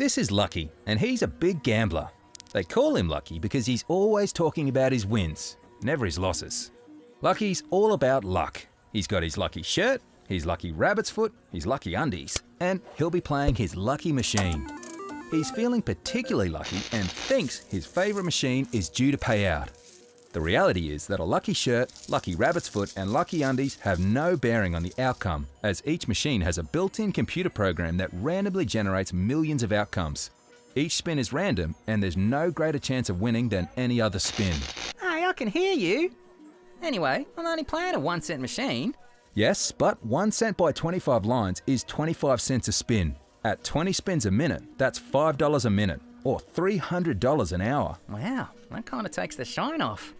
This is Lucky, and he's a big gambler. They call him Lucky because he's always talking about his wins, never his losses. Lucky's all about luck. He's got his lucky shirt, his lucky rabbit's foot, his lucky undies, and he'll be playing his lucky machine. He's feeling particularly lucky and thinks his favourite machine is due to pay out. The reality is that a lucky shirt, lucky rabbit's foot, and lucky undies have no bearing on the outcome, as each machine has a built in computer program that randomly generates millions of outcomes. Each spin is random, and there's no greater chance of winning than any other spin. Hey, I can hear you. Anyway, I'm only playing a one cent machine. Yes, but 1 cent by 25 lines is 25 cents a spin. At 20 spins a minute, that's $5 a minute, or $300 an hour. Wow, that kind of takes the shine off.